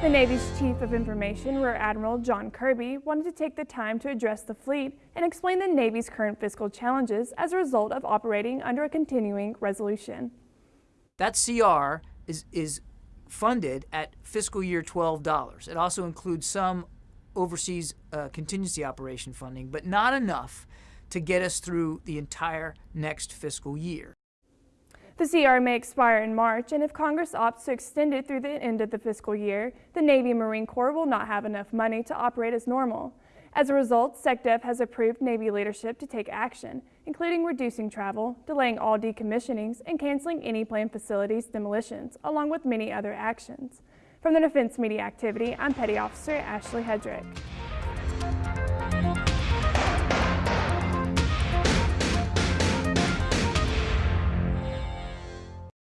The Navy's Chief of Information, Rear Admiral John Kirby, wanted to take the time to address the fleet and explain the Navy's current fiscal challenges as a result of operating under a continuing resolution. That CR is, is funded at fiscal year $12. It also includes some overseas uh, contingency operation funding, but not enough to get us through the entire next fiscal year. The CR may expire in March, and if Congress opts to extend it through the end of the fiscal year, the Navy Marine Corps will not have enough money to operate as normal. As a result, SecDef has approved Navy leadership to take action, including reducing travel, delaying all decommissionings, and canceling any planned facilities demolitions, along with many other actions. From the Defense Media Activity, I'm Petty Officer Ashley Hedrick.